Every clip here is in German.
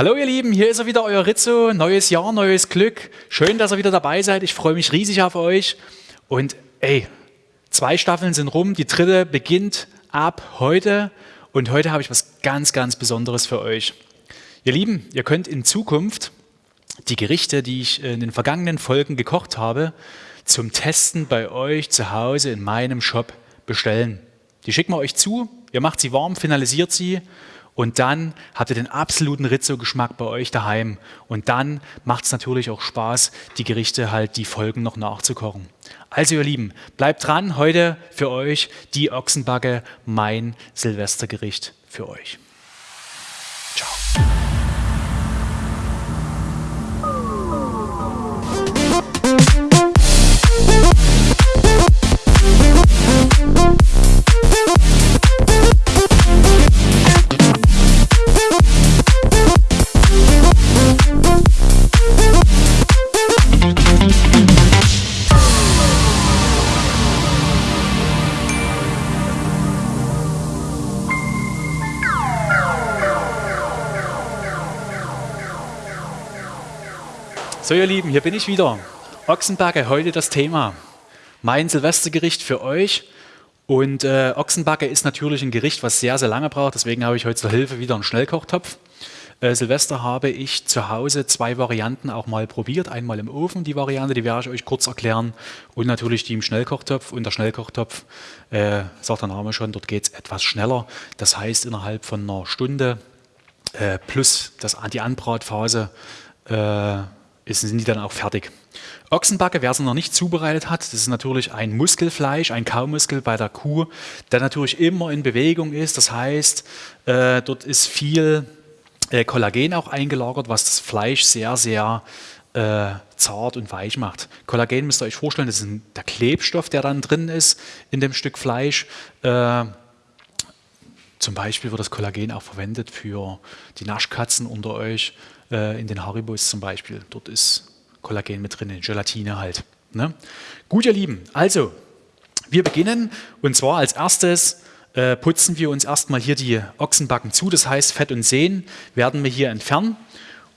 Hallo ihr Lieben, hier ist er wieder, euer Rizzo. Neues Jahr, neues Glück. Schön, dass ihr wieder dabei seid. Ich freue mich riesig auf euch. Und ey, zwei Staffeln sind rum, die dritte beginnt ab heute. Und heute habe ich was ganz, ganz Besonderes für euch. Ihr Lieben, ihr könnt in Zukunft die Gerichte, die ich in den vergangenen Folgen gekocht habe, zum Testen bei euch zu Hause in meinem Shop bestellen. Die schicken wir euch zu, ihr macht sie warm, finalisiert sie und dann habt ihr den absoluten Rizzo-Geschmack bei euch daheim. Und dann macht es natürlich auch Spaß, die Gerichte halt, die Folgen noch nachzukochen. Also ihr Lieben, bleibt dran, heute für euch die Ochsenbacke, mein Silvestergericht für euch. Ciao. So ihr Lieben, hier bin ich wieder. Ochsenbacke, heute das Thema. Mein Silvestergericht für euch. Und äh, Ochsenbacke ist natürlich ein Gericht, was sehr, sehr lange braucht. Deswegen habe ich heute zur Hilfe wieder einen Schnellkochtopf. Äh, Silvester habe ich zu Hause zwei Varianten auch mal probiert. Einmal im Ofen, die Variante, die werde ich euch kurz erklären. Und natürlich die im Schnellkochtopf. Und der Schnellkochtopf, äh, sagt der Name schon, dort geht es etwas schneller. Das heißt, innerhalb von einer Stunde äh, plus das, die Anbratphase äh, sind die dann auch fertig. Ochsenbacke, wer es noch nicht zubereitet hat, das ist natürlich ein Muskelfleisch, ein Kaumuskel bei der Kuh, der natürlich immer in Bewegung ist. Das heißt, äh, dort ist viel äh, Kollagen auch eingelagert, was das Fleisch sehr, sehr äh, zart und weich macht. Kollagen müsst ihr euch vorstellen, das ist ein, der Klebstoff, der dann drin ist in dem Stück Fleisch. Äh, zum Beispiel wird das Kollagen auch verwendet für die Naschkatzen unter euch, in den Haribos zum Beispiel. Dort ist Kollagen mit drin, Gelatine halt. Ne? Gut, ihr Lieben, also wir beginnen und zwar als erstes äh, putzen wir uns erstmal hier die Ochsenbacken zu, das heißt Fett und Sehnen werden wir hier entfernen.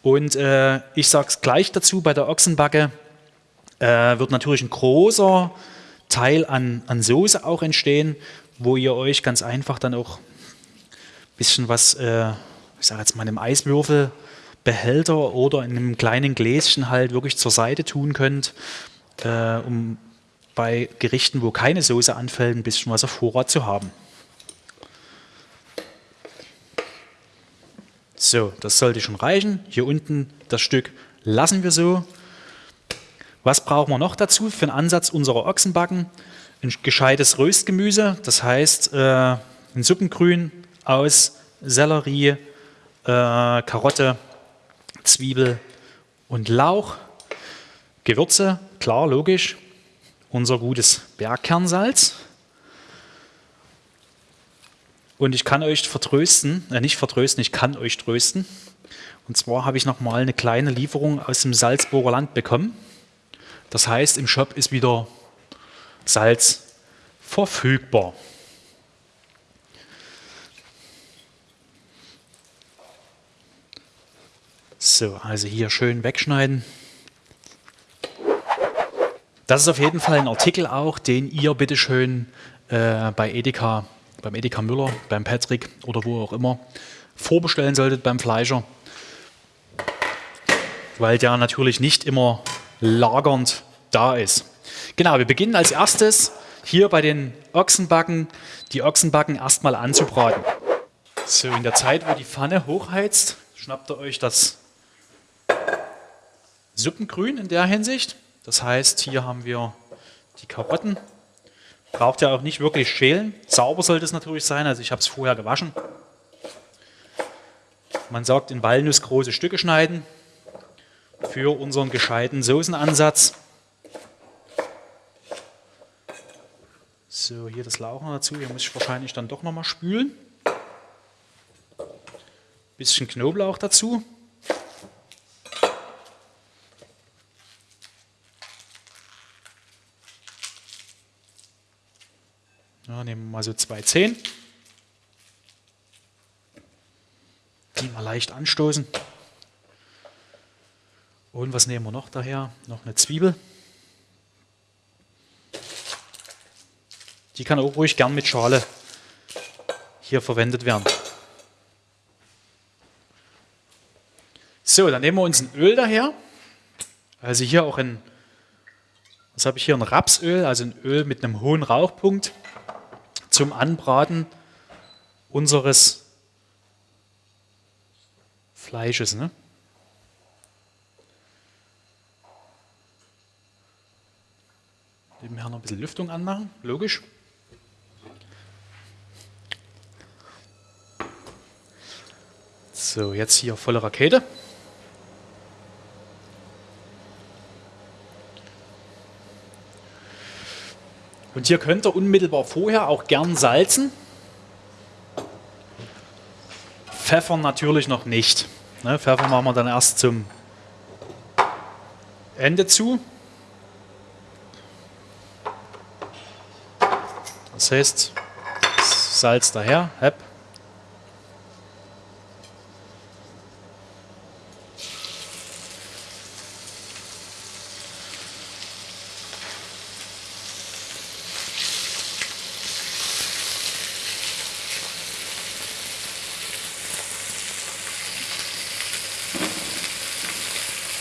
Und äh, ich sage es gleich dazu, bei der Ochsenbacke äh, wird natürlich ein großer Teil an, an Soße auch entstehen, wo ihr euch ganz einfach dann auch ein bisschen was, äh, ich sage jetzt mal, einem Eiswürfel Behälter oder in einem kleinen Gläschen halt wirklich zur Seite tun könnt, äh, um bei Gerichten, wo keine Soße anfällt, ein bisschen was auf Vorrat zu haben. So, das sollte schon reichen. Hier unten das Stück lassen wir so. Was brauchen wir noch dazu für einen Ansatz unserer Ochsenbacken? Ein gescheites Röstgemüse, das heißt äh, ein Suppengrün aus Sellerie, äh, Karotte, Zwiebel und Lauch. Gewürze, klar, logisch. Unser gutes Bergkernsalz. Und ich kann euch vertrösten, äh nicht vertrösten, ich kann euch trösten. Und zwar habe ich nochmal eine kleine Lieferung aus dem Salzburger Land bekommen. Das heißt, im Shop ist wieder Salz verfügbar. So, also hier schön wegschneiden. Das ist auf jeden Fall ein Artikel auch, den ihr bitteschön äh, bei Edeka, beim Edeka Müller, beim Patrick oder wo auch immer vorbestellen solltet beim Fleischer, weil der natürlich nicht immer lagernd da ist. Genau, wir beginnen als erstes hier bei den Ochsenbacken, die Ochsenbacken erstmal anzubraten. So, in der Zeit, wo die Pfanne hochheizt, schnappt ihr euch das Suppengrün in der Hinsicht. Das heißt, hier haben wir die Karotten. Braucht ja auch nicht wirklich schälen. Sauber sollte es natürlich sein, also ich habe es vorher gewaschen. Man sagt in Walnuss große Stücke schneiden für unseren gescheiten Soßenansatz. So, hier das Lauch noch dazu. Hier muss ich wahrscheinlich dann doch nochmal spülen. Bisschen Knoblauch dazu. Nehmen wir mal so zwei Zehen. Die mal leicht anstoßen. Und was nehmen wir noch daher? Noch eine Zwiebel. Die kann auch ruhig gern mit Schale hier verwendet werden. So, dann nehmen wir uns ein Öl daher. Also hier auch ein, was habe ich hier, ein Rapsöl, also ein Öl mit einem hohen Rauchpunkt zum Anbraten unseres Fleisches. Ne? Nebenher noch ein bisschen Lüftung anmachen, logisch. So, jetzt hier volle Rakete. Und hier könnt ihr unmittelbar vorher auch gern salzen. Pfeffer natürlich noch nicht. Ne, Pfeffer machen wir dann erst zum Ende zu. Das heißt, Salz daher, hepp.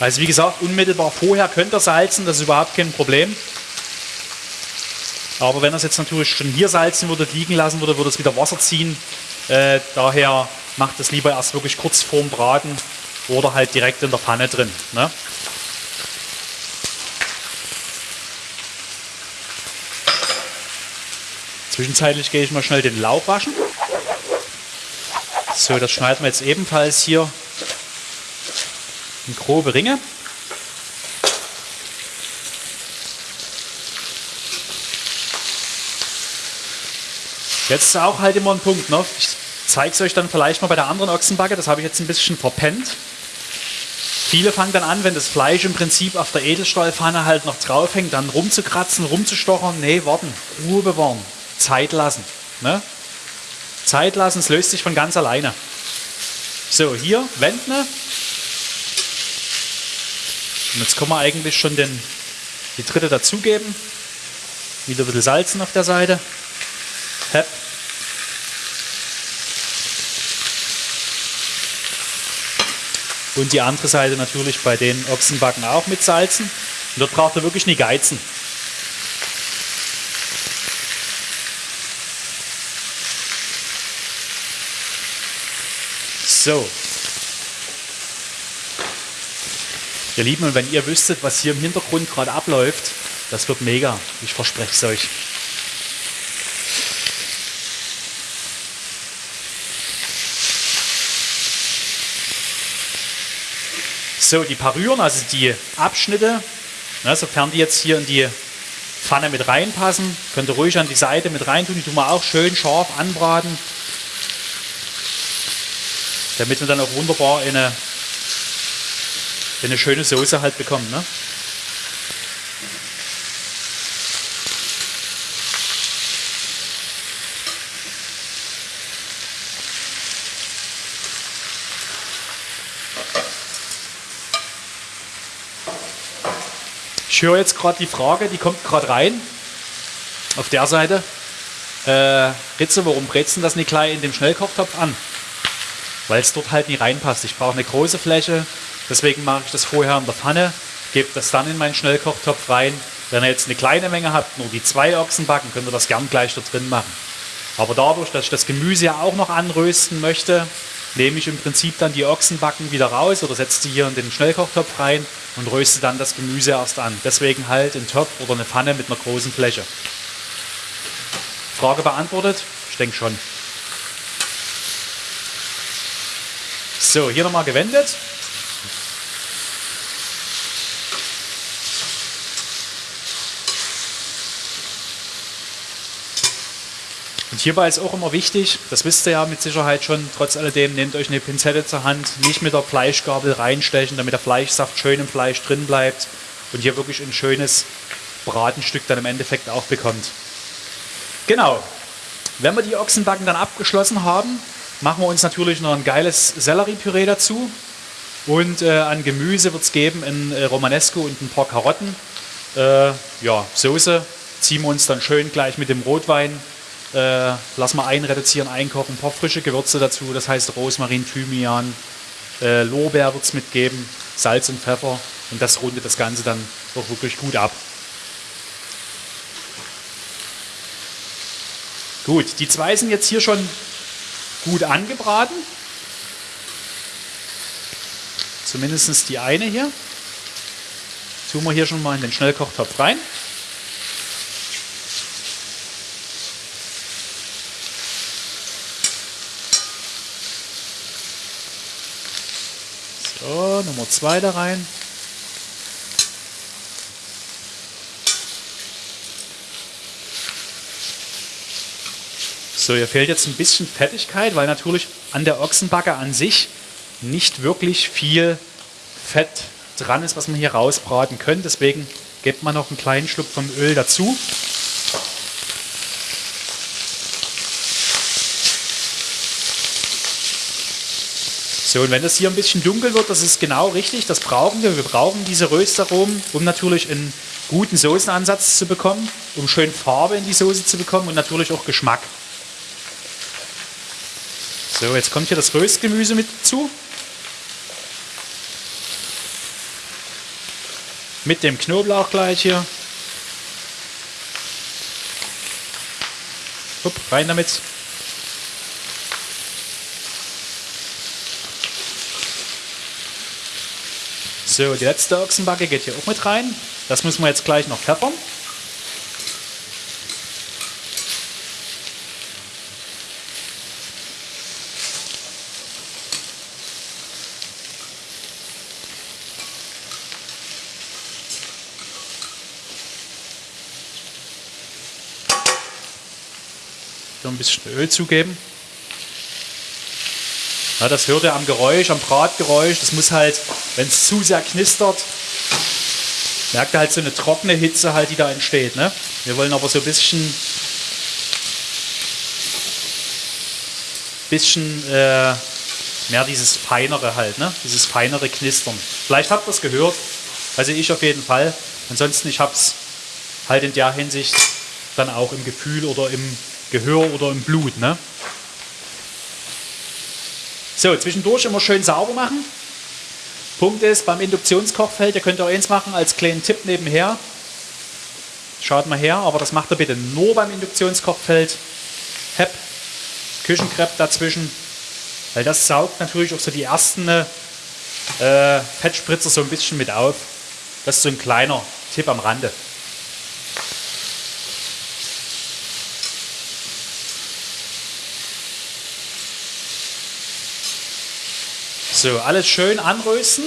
Also wie gesagt, unmittelbar vorher könnt ihr salzen, das ist überhaupt kein Problem. Aber wenn ihr es jetzt natürlich schon hier salzen würdet, liegen lassen würde, würde es wieder Wasser ziehen. Äh, daher macht es lieber erst wirklich kurz vorm Braten oder halt direkt in der Pfanne drin. Ne? Zwischenzeitlich gehe ich mal schnell den Lauch waschen. So, das schneiden wir jetzt ebenfalls hier in grobe Ringe. Jetzt ist auch halt immer ein Punkt. Ne? Ich zeige es euch dann vielleicht mal bei der anderen Ochsenbacke. Das habe ich jetzt ein bisschen verpennt. Viele fangen dann an, wenn das Fleisch im Prinzip auf der Edelstahlpfanne halt noch draufhängt, dann rumzukratzen, rumzustochern. Nee, warten, Ruhe bewahren, Zeit lassen. Ne? Zeit lassen, es löst sich von ganz alleine. So, hier, wenden. Und jetzt können wir eigentlich schon den, die dritte dazugeben. Wieder ein bisschen Salzen auf der Seite. Hepp. Und die andere Seite natürlich bei den Ochsenbacken auch mit salzen. Und dort braucht ihr wirklich nie geizen. So, Ihr Lieben, und wenn ihr wüsstet, was hier im Hintergrund gerade abläuft, das wird mega. Ich verspreche es euch. So, die Parüren, also die Abschnitte, ne, sofern die jetzt hier in die Pfanne mit reinpassen, könnt ihr ruhig an die Seite mit reintun. Die tun wir auch schön scharf anbraten, damit wir dann auch wunderbar in eine eine schöne Soße halt bekommen. Ne? Ich höre jetzt gerade die Frage, die kommt gerade rein. Auf der Seite. Äh, Ritze, warum du das nicht gleich in dem Schnellkochtopf an? Weil es dort halt nicht reinpasst. Ich brauche eine große Fläche, Deswegen mache ich das vorher in der Pfanne, gebe das dann in meinen Schnellkochtopf rein. Wenn ihr jetzt eine kleine Menge habt, nur die zwei Ochsen backen, könnt ihr das gern gleich da drin machen. Aber dadurch, dass ich das Gemüse ja auch noch anrösten möchte, nehme ich im Prinzip dann die Ochsenbacken wieder raus oder setze die hier in den Schnellkochtopf rein und röste dann das Gemüse erst an. Deswegen halt ein Topf oder eine Pfanne mit einer großen Fläche. Frage beantwortet? Ich denke schon. So, hier nochmal gewendet. Und hierbei ist auch immer wichtig, das wisst ihr ja mit Sicherheit schon, trotz alledem, nehmt euch eine Pinzette zur Hand, nicht mit der Fleischgabel reinstechen, damit der Fleischsaft schön im Fleisch drin bleibt und hier wirklich ein schönes Bratenstück dann im Endeffekt auch bekommt. Genau, wenn wir die Ochsenbacken dann abgeschlossen haben, machen wir uns natürlich noch ein geiles Selleriepüree dazu. Und äh, an Gemüse wird es geben ein äh, Romanesco und ein paar Karotten. Äh, ja, Soße ziehen wir uns dann schön gleich mit dem Rotwein. Äh, lassen wir einreduzieren, einkochen, ein paar frische Gewürze dazu. Das heißt Rosmarin, Thymian, äh, Lorbeer wird es mitgeben, Salz und Pfeffer. Und das rundet das Ganze dann doch wirklich gut ab. Gut, die zwei sind jetzt hier schon gut angebraten. Zumindest die eine hier. Tun wir hier schon mal in den Schnellkochtopf rein. Nummer zwei da rein. So, hier fehlt jetzt ein bisschen Fettigkeit, weil natürlich an der Ochsenbacke an sich nicht wirklich viel Fett dran ist, was man hier rausbraten können. Deswegen gebt man noch einen kleinen Schluck vom Öl dazu. Und wenn das hier ein bisschen dunkel wird, das ist genau richtig, das brauchen wir. Wir brauchen diese Röstaromen, um natürlich einen guten Soßenansatz zu bekommen, um schön Farbe in die Soße zu bekommen und natürlich auch Geschmack. So, jetzt kommt hier das Röstgemüse mit zu. Mit dem Knoblauch gleich hier. Hup, rein damit. So, die letzte Ochsenbacke geht hier auch mit rein. Das müssen wir jetzt gleich noch pfeffern. So ein bisschen Öl zugeben. Ja, das hört ihr am Geräusch, am Bratgeräusch. Das muss halt, wenn es zu sehr knistert, merkt ihr halt so eine trockene Hitze halt, die da entsteht. Ne? Wir wollen aber so ein bisschen, bisschen äh, mehr dieses feinere halt, ne? dieses feinere Knistern. Vielleicht habt ihr es gehört, also ich auf jeden Fall. Ansonsten, ich habe es halt in der Hinsicht dann auch im Gefühl oder im Gehör oder im Blut. Ne? So, zwischendurch immer schön sauber machen. Punkt ist, beim Induktionskochfeld, ihr könnt auch eins machen als kleinen Tipp nebenher. Schaut mal her, aber das macht ihr bitte nur beim Induktionskochfeld. Hep, Küchenkrepp dazwischen, weil das saugt natürlich auch so die ersten äh, Fettspritzer so ein bisschen mit auf. Das ist so ein kleiner Tipp am Rande. So, alles schön anrösten.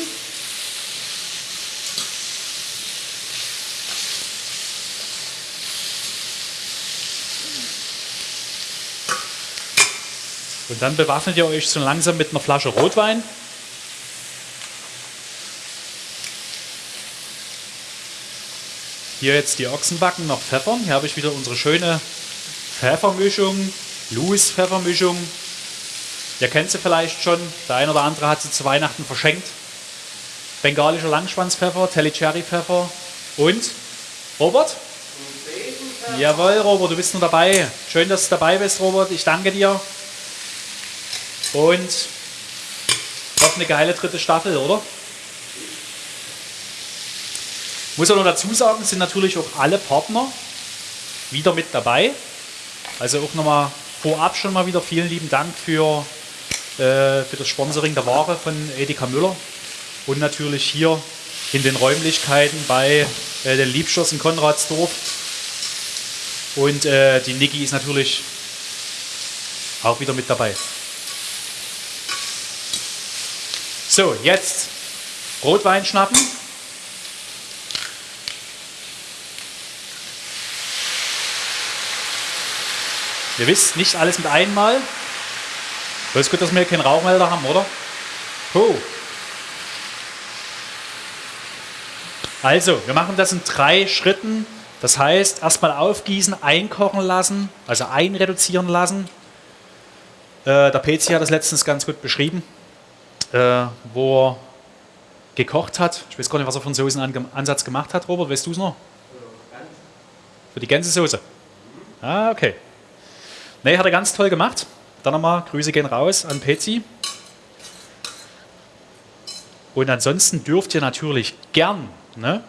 Und dann bewaffnet ihr euch so langsam mit einer Flasche Rotwein. Hier jetzt die Ochsenbacken noch pfeffern. Hier habe ich wieder unsere schöne Pfeffermischung, Louis Pfeffermischung Ihr kennt sie vielleicht schon. Der eine oder andere hat sie zu Weihnachten verschenkt. Bengalischer Langschwanzpfeffer, Cherry Pfeffer und Robert? Jawohl, Robert, du bist nur dabei. Schön, dass du dabei bist, Robert. Ich danke dir. Und noch eine geile dritte Staffel, oder? Muss auch noch dazu sagen, sind natürlich auch alle Partner wieder mit dabei. Also auch nochmal vorab schon mal wieder vielen lieben Dank für äh, für das Sponsoring der Ware von Edeka Müller und natürlich hier in den Räumlichkeiten bei äh, den Liebschoss in Konradsdorf. Und äh, die Niki ist natürlich auch wieder mit dabei. So, jetzt Rotwein schnappen. Ihr wisst, nicht alles mit einmal. Das ist gut, dass wir keinen Rauchmelder haben, oder? Oh. Also, wir machen das in drei Schritten. Das heißt, erstmal aufgießen, einkochen lassen, also einreduzieren lassen. Äh, der PC hat das letztens ganz gut beschrieben, äh, wo gekocht hat. Ich weiß gar nicht, was er für einen Soßenansatz gemacht hat. Robert, weißt du es noch? Für die Gänsesoße. Ah, okay. Nee, hat er ganz toll gemacht. Dann nochmal, Grüße gehen raus an Pezi. Und ansonsten dürft ihr natürlich gern ne,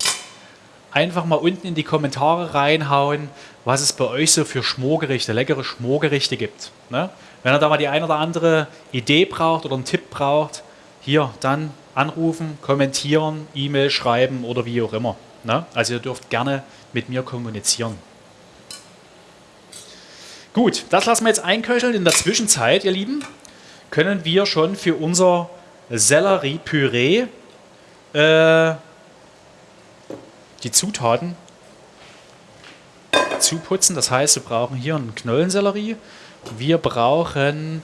einfach mal unten in die Kommentare reinhauen, was es bei euch so für Schmorgerichte, leckere Schmorgerichte gibt. Ne? Wenn ihr da mal die eine oder andere Idee braucht oder einen Tipp braucht, hier dann anrufen, kommentieren, E-Mail schreiben oder wie auch immer. Ne? Also ihr dürft gerne mit mir kommunizieren. Gut, das lassen wir jetzt einköcheln. In der Zwischenzeit, ihr Lieben, können wir schon für unser Sellerie-Püree äh, die Zutaten zuputzen. Das heißt, wir brauchen hier einen Knollensellerie. Wir brauchen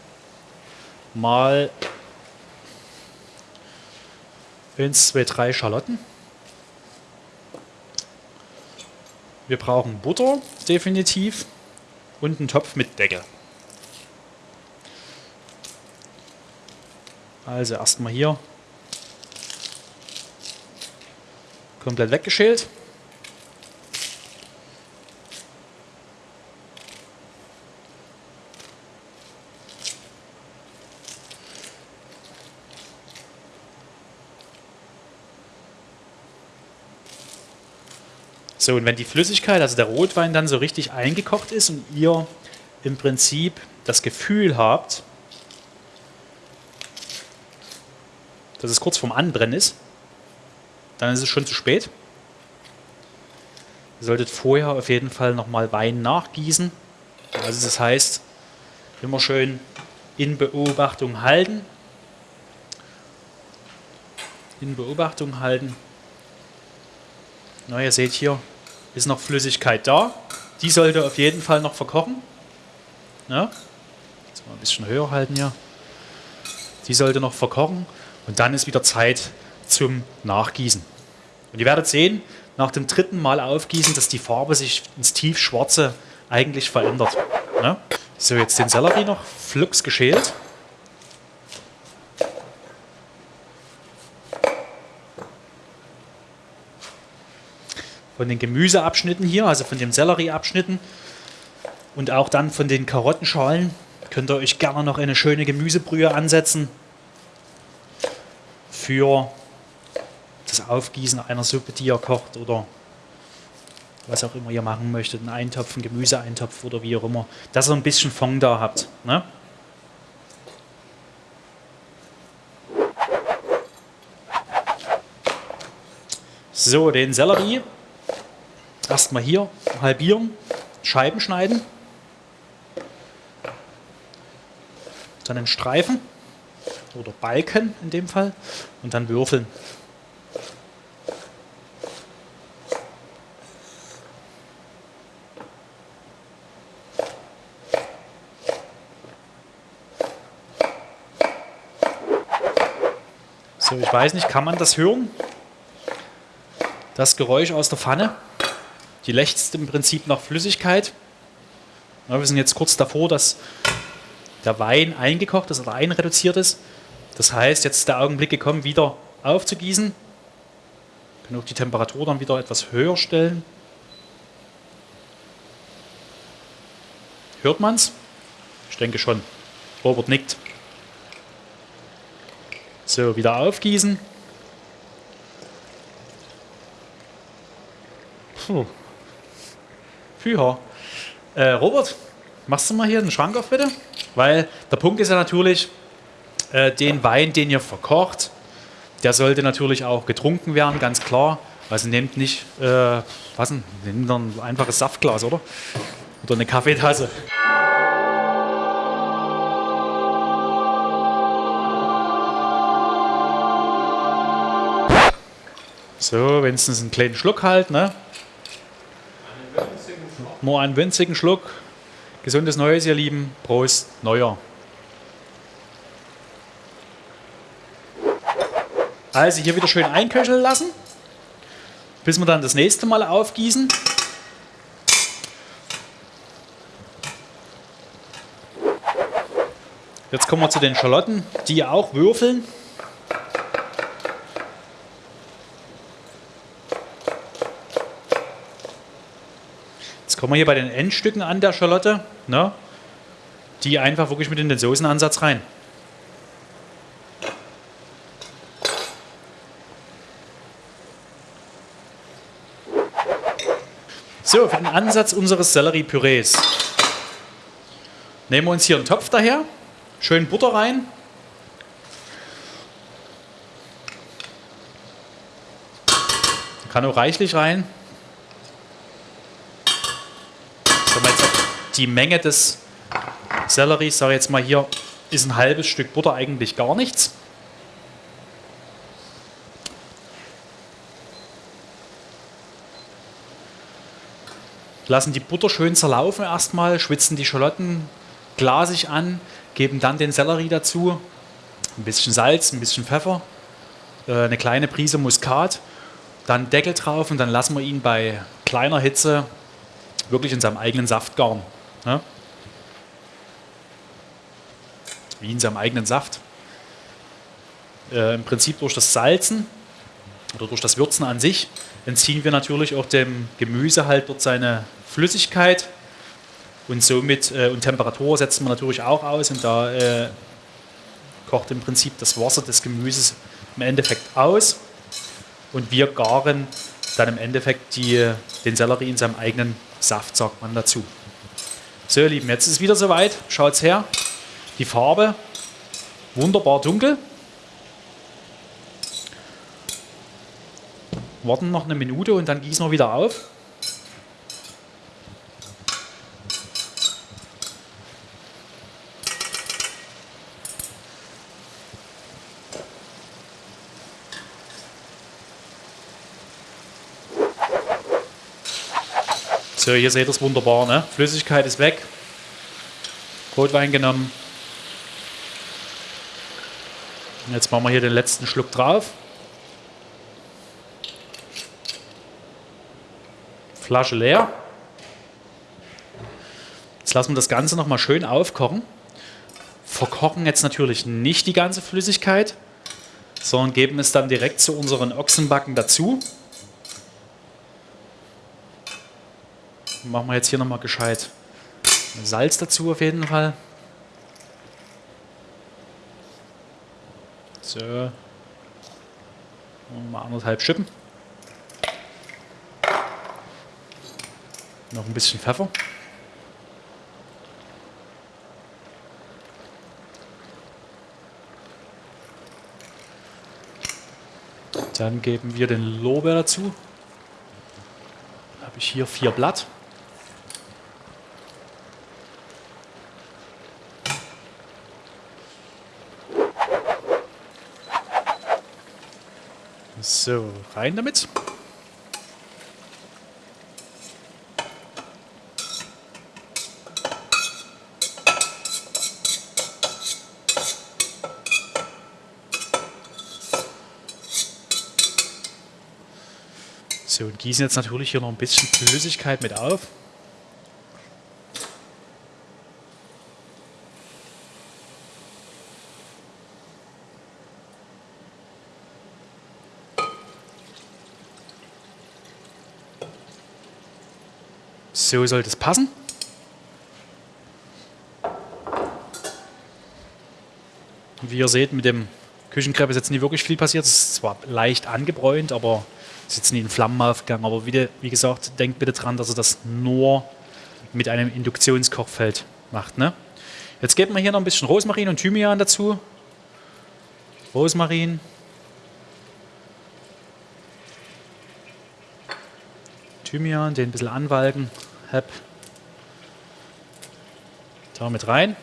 mal 1, 2, 3 Schalotten. Wir brauchen Butter, definitiv. Und einen Topf mit Deckel. Also erstmal hier komplett weggeschält. So, und wenn die Flüssigkeit, also der Rotwein dann so richtig eingekocht ist und ihr im Prinzip das Gefühl habt, dass es kurz vorm Anbrennen ist, dann ist es schon zu spät. Ihr solltet vorher auf jeden Fall nochmal Wein nachgießen. Also das heißt, immer schön in Beobachtung halten. In Beobachtung halten. Na, ihr seht hier, ist noch Flüssigkeit da. Die sollte auf jeden Fall noch verkochen. Ja. Jetzt mal ein bisschen höher halten hier. Die sollte noch verkochen und dann ist wieder Zeit zum Nachgießen. Und ihr werdet sehen, nach dem dritten Mal aufgießen, dass die Farbe sich ins tiefschwarze eigentlich verändert. Ja. So, jetzt den Sellerie noch flugs geschält. Von den Gemüseabschnitten hier, also von den Sellerieabschnitten und auch dann von den Karottenschalen könnt ihr euch gerne noch eine schöne Gemüsebrühe ansetzen für das Aufgießen einer Suppe, die ihr kocht oder was auch immer ihr machen möchtet, einen Eintopf, einen Gemüseeintopf oder wie auch immer, dass ihr ein bisschen Fond da habt. Ne? So, den Sellerie Erstmal hier halbieren, Scheiben schneiden. Dann in Streifen oder Balken in dem Fall und dann würfeln. So, ich weiß nicht, kann man das hören? Das Geräusch aus der Pfanne? Die lechzt im Prinzip nach Flüssigkeit. Ja, wir sind jetzt kurz davor, dass der Wein eingekocht ist oder einreduziert ist. Das heißt, jetzt ist der Augenblick gekommen, wieder aufzugießen. Wir können auch die Temperatur dann wieder etwas höher stellen. Hört man es? Ich denke schon. Robert nickt. So, wieder aufgießen. Puh. Führer. Äh, Robert, machst du mal hier den Schrank auf, bitte? Weil der Punkt ist ja natürlich, äh, den Wein, den ihr verkocht, der sollte natürlich auch getrunken werden, ganz klar. Also nehmt nicht, äh, was denn, nehmt ein einfaches Saftglas, oder? Oder eine Kaffeetasse. So, wenigstens einen kleinen Schluck halt, ne? Nur einen winzigen Schluck. Gesundes Neues, ihr Lieben. Prost, Neuer. Also hier wieder schön einköcheln lassen, bis wir dann das nächste Mal aufgießen. Jetzt kommen wir zu den Schalotten, die auch würfeln. Kommen wir hier bei den Endstücken an der Schalotte. Ne? Die einfach wirklich mit in den Soßenansatz rein. So, für den Ansatz unseres Selleriepürees nehmen wir uns hier einen Topf daher, schön Butter rein. Kann auch reichlich rein. Die Menge des Selleries, sage ich jetzt mal hier, ist ein halbes Stück Butter eigentlich gar nichts. Lassen die Butter schön zerlaufen erstmal, schwitzen die Schalotten glasig an, geben dann den Sellerie dazu, ein bisschen Salz, ein bisschen Pfeffer, äh, eine kleine Prise Muskat, dann Deckel drauf und dann lassen wir ihn bei kleiner Hitze wirklich in seinem eigenen Saft garen. Ne? Wie in seinem eigenen Saft. Äh, Im Prinzip durch das Salzen oder durch das Würzen an sich entziehen wir natürlich auch dem Gemüse halt dort seine Flüssigkeit und somit äh, und Temperatur setzen wir natürlich auch aus und da äh, kocht im Prinzip das Wasser des Gemüses im Endeffekt aus und wir garen dann im Endeffekt die, den Sellerie in seinem eigenen Saft, sagt man dazu. So, ihr Lieben, jetzt ist es wieder soweit. Schaut's her. Die Farbe wunderbar dunkel. Warten noch eine Minute und dann gießen wir wieder auf. Hier seht ihr es wunderbar. Ne? Flüssigkeit ist weg. Rotwein genommen. Jetzt machen wir hier den letzten Schluck drauf. Flasche leer. Jetzt lassen wir das Ganze nochmal schön aufkochen. Verkochen jetzt natürlich nicht die ganze Flüssigkeit, sondern geben es dann direkt zu unseren Ochsenbacken dazu. Machen wir jetzt hier nochmal gescheit Salz dazu auf jeden Fall. So. Mal anderthalb Schippen. Noch ein bisschen Pfeffer. Dann geben wir den Lorbeer dazu. Habe ich hier vier Blatt. So, rein damit. So, und gießen jetzt natürlich hier noch ein bisschen Flüssigkeit mit auf. So sollte es passen. Wie ihr seht, mit dem Küchenkrepp ist jetzt nicht wirklich viel passiert. Es ist zwar leicht angebräunt, aber es ist jetzt nie in Flammen aufgegangen. Aber wie, wie, gesagt, denkt bitte dran, dass ihr das nur mit einem Induktionskochfeld macht. Ne? Jetzt geben wir hier noch ein bisschen Rosmarin und Thymian dazu. Rosmarin. Thymian, den ein bisschen anwalken habe. Da mit rein.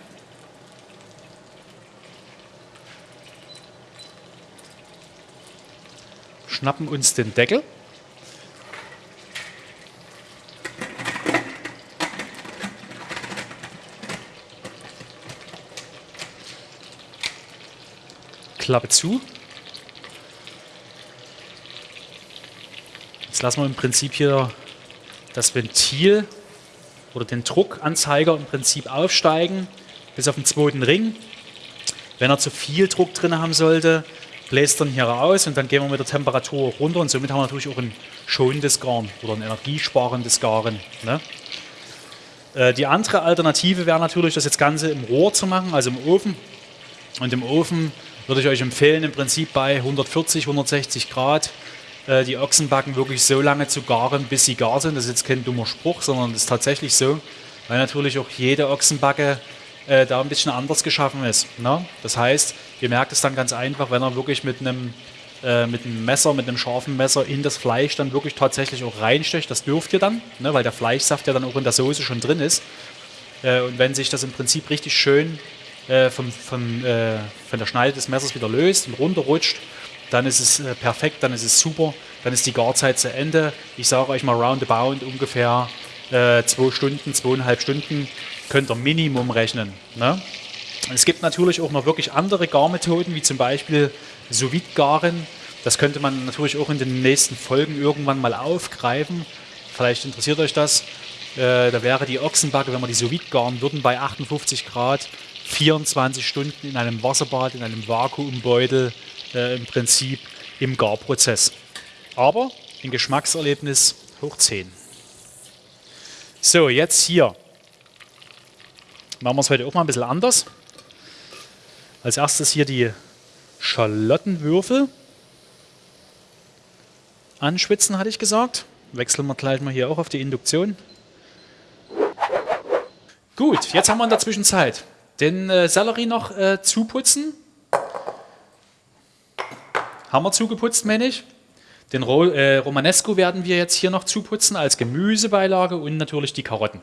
Schnappen uns den Deckel. Klappe zu. Jetzt lassen wir im Prinzip hier das Ventil oder den Druckanzeiger im Prinzip aufsteigen bis auf den zweiten Ring. Wenn er zu viel Druck drin haben sollte, bläst er hier raus und dann gehen wir mit der Temperatur runter und somit haben wir natürlich auch ein schonendes Garn oder ein energiesparendes Garen. Ne? Äh, die andere Alternative wäre natürlich, das jetzt Ganze im Rohr zu machen, also im Ofen. Und im Ofen würde ich euch empfehlen, im Prinzip bei 140, 160 Grad äh, die Ochsenbacken wirklich so lange zu garen, bis sie gar sind. Das ist jetzt kein dummer Spruch, sondern das ist tatsächlich so, weil natürlich auch jede Ochsenbacke äh, da ein bisschen anders geschaffen ist. Ne? Das heißt, ihr merkt es dann ganz einfach, wenn er wirklich mit einem äh, mit einem Messer, mit einem scharfen Messer in das Fleisch dann wirklich tatsächlich auch reinstecht. Das dürft ihr dann, ne, weil der Fleischsaft ja dann auch in der Soße schon drin ist. Äh, und wenn sich das im Prinzip richtig schön äh, vom, vom, äh, von der Schneide des Messers wieder löst und runterrutscht, dann ist es äh, perfekt, dann ist es super, dann ist die Garzeit zu Ende. Ich sage euch mal roundabout ungefähr äh, zwei Stunden, zweieinhalb Stunden könnt ihr Minimum rechnen. Ne? Es gibt natürlich auch noch wirklich andere Garmethoden, wie zum Beispiel sous garen Das könnte man natürlich auch in den nächsten Folgen irgendwann mal aufgreifen. Vielleicht interessiert euch das. Äh, da wäre die Ochsenbacke, wenn wir die sous garen würden, bei 58 Grad 24 Stunden in einem Wasserbad, in einem Vakuumbeutel äh, im Prinzip im Garprozess. Aber ein Geschmackserlebnis hoch 10. So, jetzt hier. Machen wir es heute auch mal ein bisschen anders. Als erstes hier die Schalottenwürfel anschwitzen, hatte ich gesagt. Wechseln wir gleich mal hier auch auf die Induktion. Gut, jetzt haben wir in der Zwischenzeit den äh, Sellerie noch äh, zuputzen. Haben wir zugeputzt, meine ich. Den Ro äh, Romanesco werden wir jetzt hier noch zuputzen als Gemüsebeilage und natürlich die Karotten.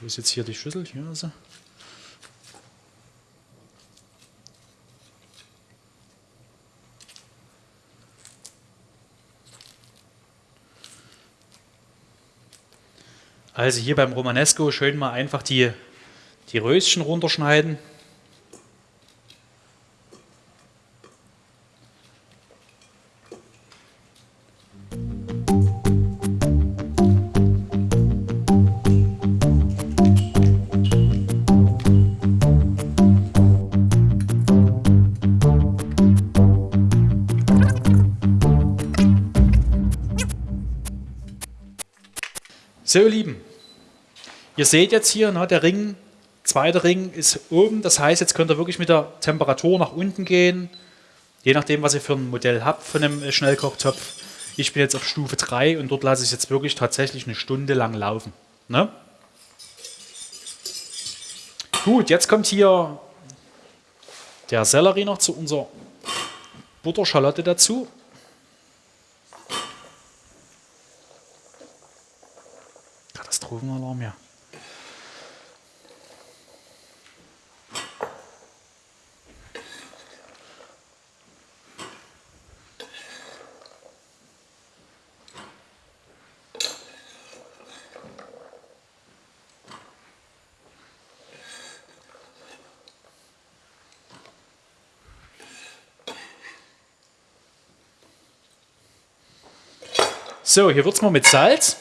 Wo ist jetzt hier die Schüssel? Hier ist sie. Also hier beim Romanesco schön mal einfach die, die Röschen runterschneiden. So, ihr Lieben, ihr seht jetzt hier, ne, der Ring, zweiter Ring ist oben. Das heißt, jetzt könnt ihr wirklich mit der Temperatur nach unten gehen, je nachdem, was ihr für ein Modell habt von einem Schnellkochtopf. Ich bin jetzt auf Stufe 3 und dort lasse ich es jetzt wirklich tatsächlich eine Stunde lang laufen. Ne? Gut, jetzt kommt hier der Sellerie noch zu unserer Butterschalotte dazu. Katastrophenalarm, ja. So, hier wird es mal mit Salz.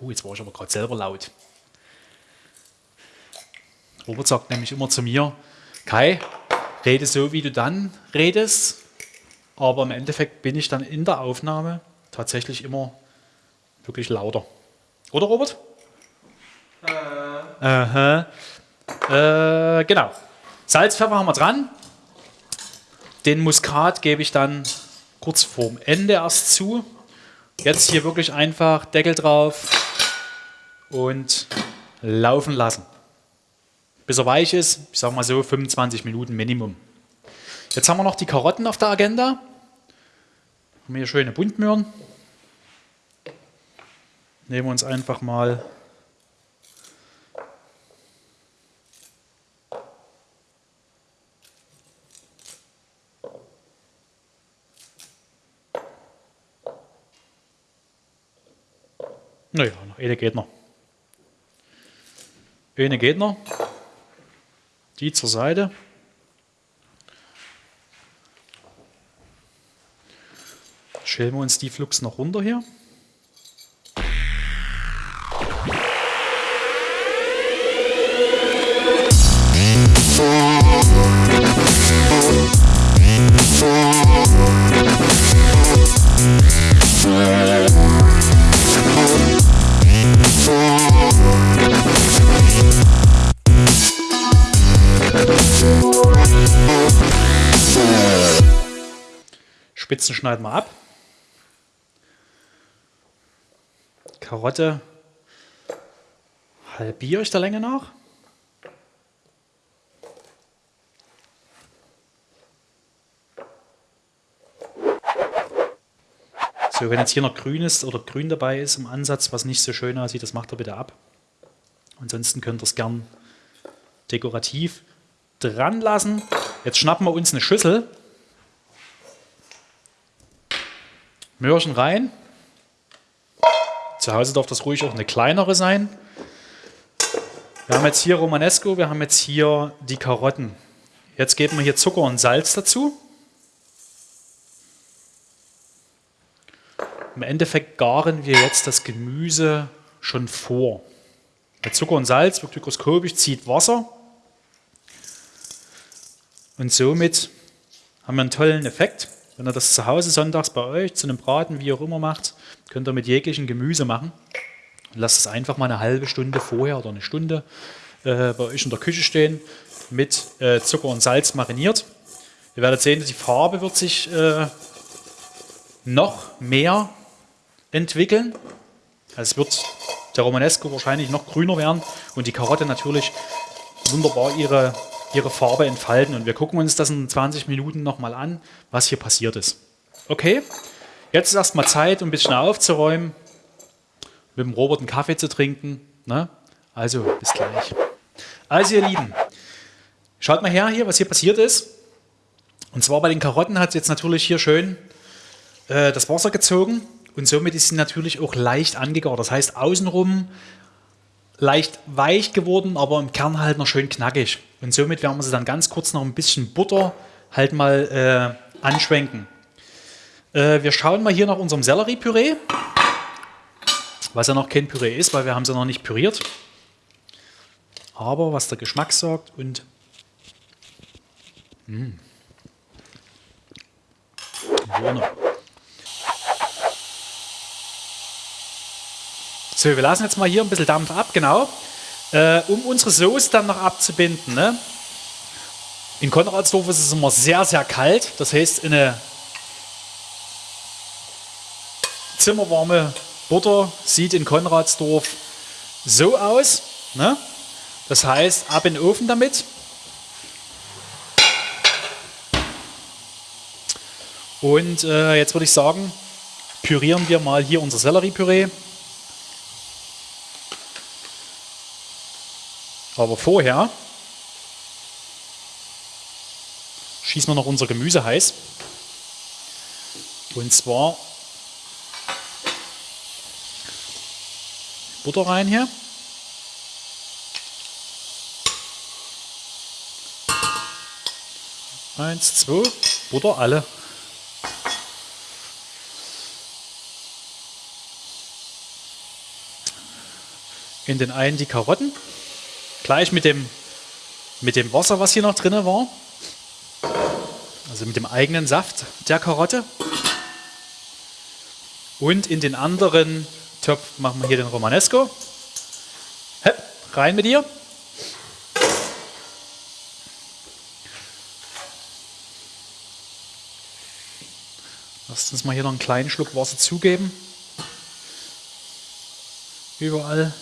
Oh, jetzt war ich aber gerade selber laut. Robert sagt nämlich immer zu mir, Kai, rede so, wie du dann redest, aber im Endeffekt bin ich dann in der Aufnahme tatsächlich immer wirklich lauter. Oder Robert? Äh. Äh, genau. Salz, Pfeffer haben wir dran. Den Muskat gebe ich dann kurz vorm Ende erst zu. Jetzt hier wirklich einfach Deckel drauf, und laufen lassen. Bis er weich ist, ich sage mal so 25 Minuten Minimum. Jetzt haben wir noch die Karotten auf der Agenda. Haben hier schöne Buntmöhren. Nehmen wir uns einfach mal Naja, noch eine geht noch. Eine geht noch. Die zur Seite. Schälen wir uns die Flux noch runter hier. Spitzen schneiden wir ab. Karotte halbiere ich der Länge nach. So, wenn jetzt hier noch grün ist oder grün dabei ist im Ansatz, was nicht so schön aussieht, das macht er bitte ab. Ansonsten könnt ihr es gern dekorativ dran lassen. Jetzt schnappen wir uns eine Schüssel. Möhrchen rein. Zu Hause darf das ruhig auch eine kleinere sein. Wir haben jetzt hier Romanesco, wir haben jetzt hier die Karotten. Jetzt geben wir hier Zucker und Salz dazu. Im Endeffekt garen wir jetzt das Gemüse schon vor. Mit Zucker und Salz wird hygroskopisch, zieht Wasser. Und somit haben wir einen tollen Effekt. Wenn ihr das zu Hause sonntags bei euch zu einem Braten, wie auch immer macht, könnt ihr mit jeglichem Gemüse machen. lasst es einfach mal eine halbe Stunde vorher oder eine Stunde äh, bei euch in der Küche stehen, mit äh, Zucker und Salz mariniert. Ihr werdet sehen, die Farbe wird sich äh, noch mehr entwickeln. Also es wird der Romanesco wahrscheinlich noch grüner werden und die Karotte natürlich wunderbar ihre ihre Farbe entfalten. Und wir gucken uns das in 20 Minuten nochmal an, was hier passiert ist. Okay, jetzt ist erstmal Zeit, um ein bisschen aufzuräumen, mit dem Robert einen Kaffee zu trinken. Ne? Also, bis gleich. Also, ihr Lieben, schaut mal her hier, was hier passiert ist. Und zwar bei den Karotten hat es jetzt natürlich hier schön äh, das Wasser gezogen und somit ist sie natürlich auch leicht angegart. Das heißt, außenrum leicht weich geworden, aber im Kern halt noch schön knackig. Und somit werden wir sie dann ganz kurz noch ein bisschen Butter halt mal äh, anschwenken. Äh, wir schauen mal hier nach unserem Selleriepüree, was ja noch kein Püree ist, weil wir haben sie noch nicht püriert. Aber was der Geschmack sagt und mh. Mm. So, wir lassen jetzt mal hier ein bisschen Dampf ab, genau. Äh, um unsere Soße dann noch abzubinden. Ne? In Konradsdorf ist es immer sehr, sehr kalt. Das heißt, eine zimmerwarme Butter sieht in Konradsdorf so aus. Ne? Das heißt, ab in den Ofen damit. Und äh, jetzt würde ich sagen, pürieren wir mal hier unser Selleriepüree. Aber vorher schießen wir noch unser Gemüse heiß. Und zwar Butter rein hier. Eins, zwei, Butter alle. In den einen die Karotten gleich mit dem, mit dem Wasser, was hier noch drin war. Also mit dem eigenen Saft der Karotte. Und in den anderen Topf machen wir hier den Romanesco. Hepp, rein mit dir. Lasst uns mal hier noch einen kleinen Schluck Wasser zugeben. Überall.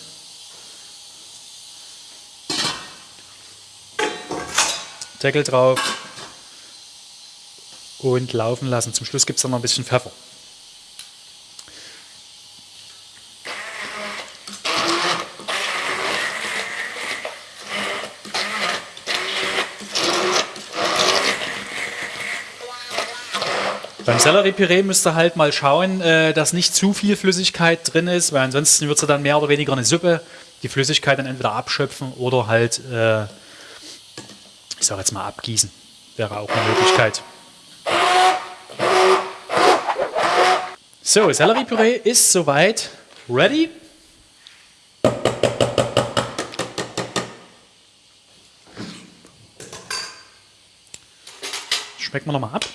Deckel drauf und laufen lassen. Zum Schluss gibt es dann noch ein bisschen Pfeffer. Beim Selleriepüree müsst ihr halt mal schauen, äh, dass nicht zu viel Flüssigkeit drin ist, weil ansonsten wird es dann mehr oder weniger eine Suppe. Die Flüssigkeit dann entweder abschöpfen oder halt äh, ich sage jetzt mal abgießen, wäre auch eine Möglichkeit. So, Selleriepüree ist soweit ready. Schmecken wir nochmal ab.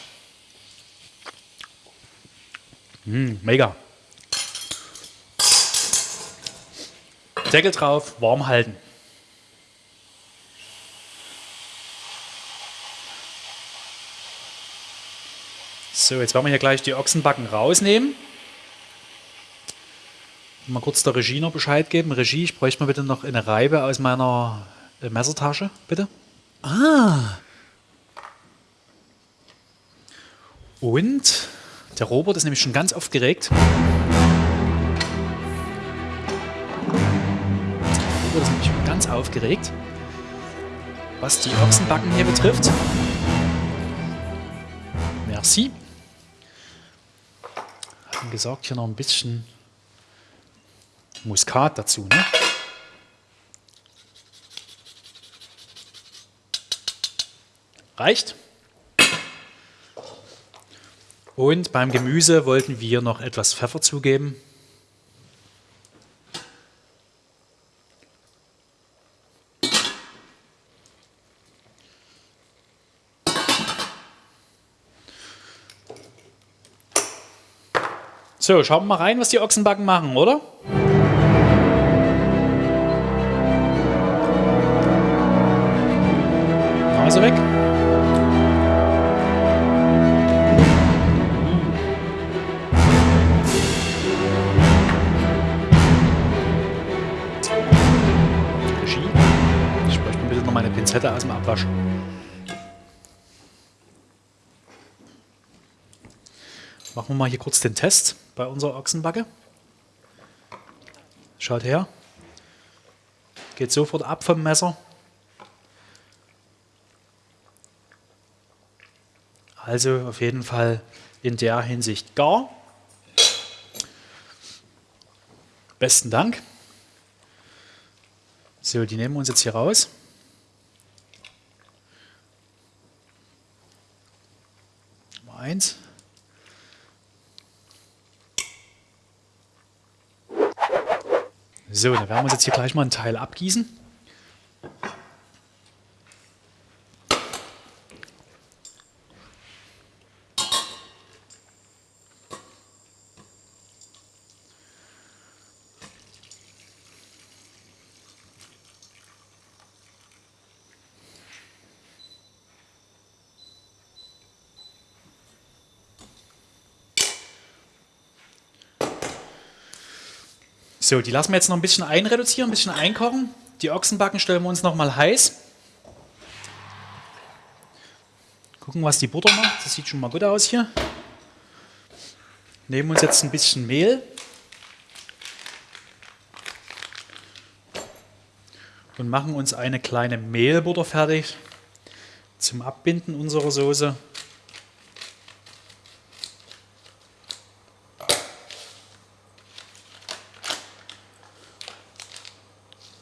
Mm, mega. Deckel drauf, warm halten. So, jetzt werden wir hier gleich die Ochsenbacken rausnehmen. Mal kurz der Regie noch Bescheid geben. Regie, ich bräuchte mal bitte noch eine Reibe aus meiner äh, Messertasche, bitte. Ah. Und der Robert ist nämlich schon ganz aufgeregt. Der Robert ist nämlich schon ganz aufgeregt, was die Ochsenbacken hier betrifft. Merci haben gesagt, hier noch ein bisschen Muskat dazu. Ne? Reicht. Und beim Gemüse wollten wir noch etwas Pfeffer zugeben. So, schauen wir mal rein, was die Ochsenbacken machen, oder? Nase weg. Ich bräuchte bitte noch meine Pinzette aus dem Abwasch. Machen wir mal hier kurz den Test bei unserer Ochsenbacke. Schaut her. Geht sofort ab vom Messer. Also auf jeden Fall in der Hinsicht gar. Besten Dank. So, die nehmen wir uns jetzt hier raus. Nummer eins. So, dann werden wir uns jetzt hier gleich mal einen Teil abgießen. So, die lassen wir jetzt noch ein bisschen einreduzieren, ein bisschen einkochen. Die Ochsenbacken stellen wir uns noch mal heiß. Gucken, was die Butter macht. Das sieht schon mal gut aus hier. Nehmen uns jetzt ein bisschen Mehl. Und machen uns eine kleine Mehlbutter fertig zum Abbinden unserer Soße.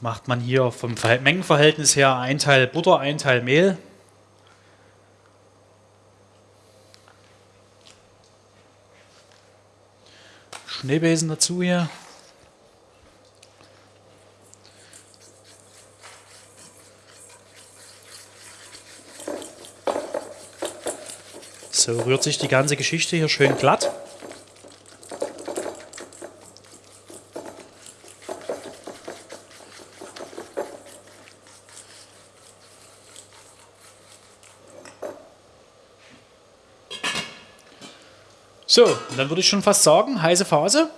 Macht man hier vom Mengenverhältnis her ein Teil Butter, ein Teil Mehl. Schneebesen dazu hier. So rührt sich die ganze Geschichte hier schön glatt. So, und dann würde ich schon fast sagen, heiße Phase.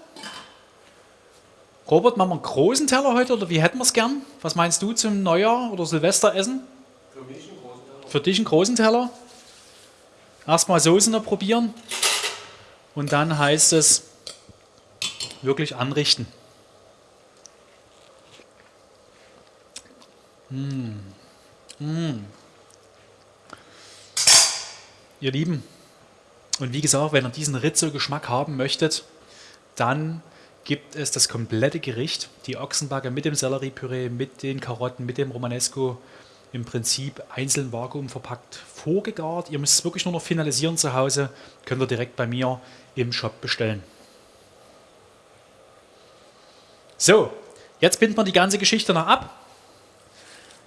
Robert, machen wir einen großen Teller heute oder wie hätten wir es gern? Was meinst du zum Neujahr oder Silvesteressen? Für mich einen großen Teller. Für dich einen großen Teller. Erstmal Soßen noch probieren und dann heißt es wirklich anrichten. Mmh. Mmh. Ihr Lieben, und wie gesagt, wenn ihr diesen Rizzo-Geschmack haben möchtet, dann gibt es das komplette Gericht, die Ochsenbacke mit dem Selleriepüree, mit den Karotten, mit dem Romanesco, im Prinzip einzeln Vakuum verpackt, vorgegart. Ihr müsst es wirklich nur noch finalisieren zu Hause, könnt ihr direkt bei mir im Shop bestellen. So, jetzt binden wir die ganze Geschichte noch ab.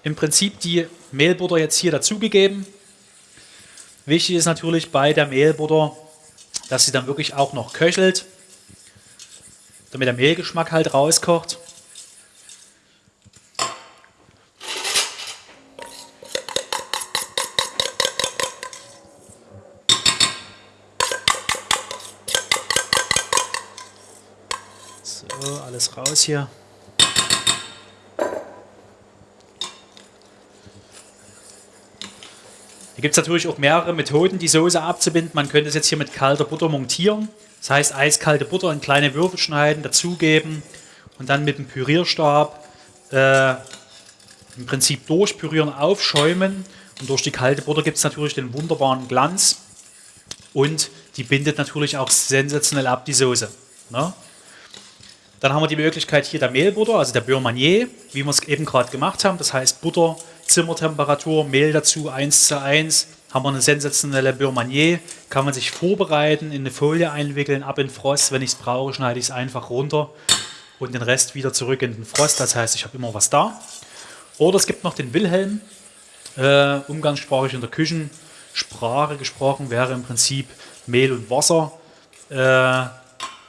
Im Prinzip die Mehlbutter jetzt hier dazugegeben. Wichtig ist natürlich bei der Mehlbutter, dass sie dann wirklich auch noch köchelt. damit der Mehlgeschmack halt rauskocht. So, alles raus hier. Hier gibt es natürlich auch mehrere Methoden, die Soße abzubinden. Man könnte es jetzt hier mit kalter Butter montieren. Das heißt, eiskalte Butter in kleine Würfel schneiden, dazugeben und dann mit dem Pürierstab äh, im Prinzip durchpürieren, aufschäumen. Und durch die kalte Butter gibt es natürlich den wunderbaren Glanz. Und die bindet natürlich auch sensationell ab, die Soße. Ne? Dann haben wir die Möglichkeit hier der Mehlbutter, also der Beurre Manier, wie wir es eben gerade gemacht haben. Das heißt Butter, Zimmertemperatur, Mehl dazu 1 zu 1. Haben wir eine sensationelle Beurre. Kann man sich vorbereiten, in eine Folie einwickeln, ab in Frost. Wenn ich es brauche, schneide ich es einfach runter und den Rest wieder zurück in den Frost. Das heißt, ich habe immer was da. Oder es gibt noch den Wilhelm, äh, umgangssprachlich in der Küchensprache gesprochen, wäre im Prinzip Mehl und Wasser. Äh,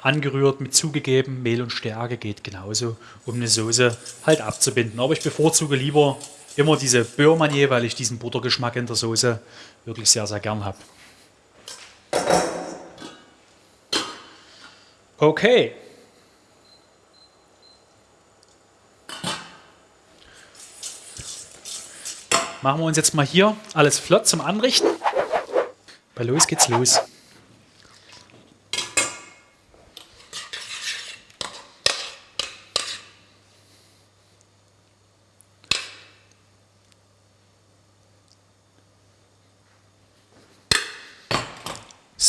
angerührt, mit zugegeben, Mehl und Stärke geht genauso, um eine Soße halt abzubinden. Aber ich bevorzuge lieber immer diese Beurre weil ich diesen Buttergeschmack in der Soße wirklich sehr, sehr gern habe. Okay. Machen wir uns jetzt mal hier alles flott zum Anrichten. Bei los geht's los.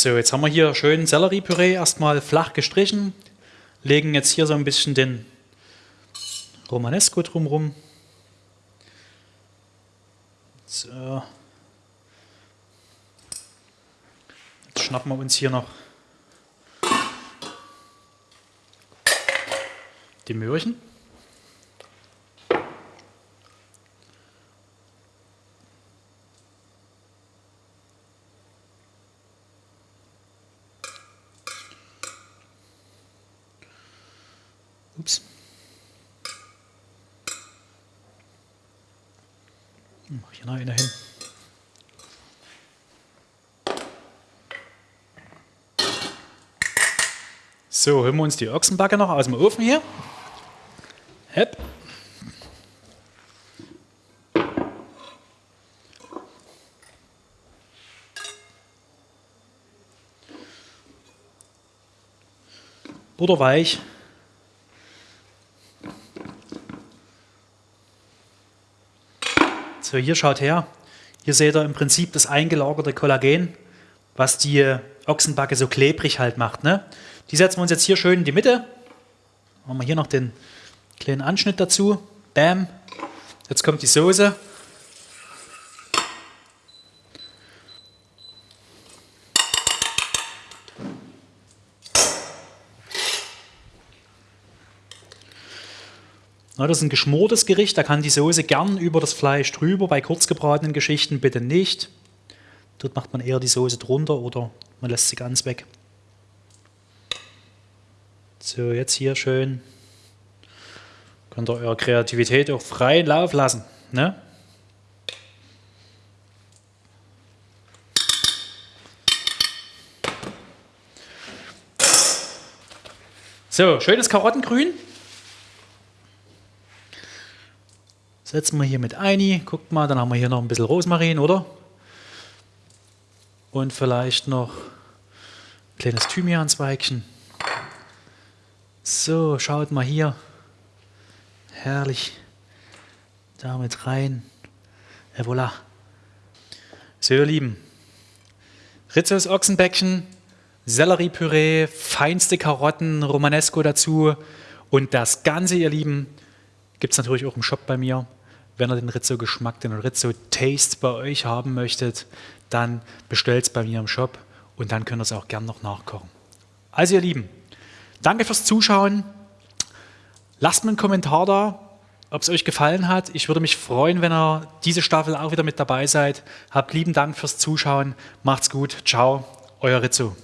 So, jetzt haben wir hier schön Selleriepüree erstmal flach gestrichen, legen jetzt hier so ein bisschen den Romanesco drumherum. So. Jetzt schnappen wir uns hier noch die Möhrchen. Ups. Mach hier noch eine hin. So, holen wir uns die Ochsenbacke noch aus dem Ofen hier. Hepp. Butterweich. So, hier schaut her. Hier seht ihr im Prinzip das eingelagerte Kollagen, was die Ochsenbacke so klebrig halt macht. Ne? Die setzen wir uns jetzt hier schön in die Mitte. Machen wir hier noch den kleinen Anschnitt dazu. Bam. Jetzt kommt die Soße. Das ist ein geschmortes Gericht, da kann die Soße gern über das Fleisch drüber, bei kurzgebratenen Geschichten bitte nicht. Dort macht man eher die Soße drunter oder man lässt sie ganz weg. So, jetzt hier schön. Könnt ihr eure Kreativität auch freien Lauf lassen. Ne? So, schönes Karottengrün. Setzen wir hier mit ein. Guckt mal, dann haben wir hier noch ein bisschen Rosmarin, oder? Und vielleicht noch ein kleines Thymianzweigchen. So, schaut mal hier. Herrlich. Damit rein. Et voilà. So, ihr Lieben. Rizzos Ochsenbäckchen, Selleriepüree, feinste Karotten, Romanesco dazu. Und das Ganze, ihr Lieben, gibt es natürlich auch im Shop bei mir. Wenn ihr den Rizzo-Geschmack, den Rizzo-Taste bei euch haben möchtet, dann bestellt es bei mir im Shop und dann könnt ihr es auch gern noch nachkochen. Also ihr Lieben, danke fürs Zuschauen. Lasst mir einen Kommentar da, ob es euch gefallen hat. Ich würde mich freuen, wenn ihr diese Staffel auch wieder mit dabei seid. Habt lieben Dank fürs Zuschauen. Macht's gut. Ciao, euer Rizzo.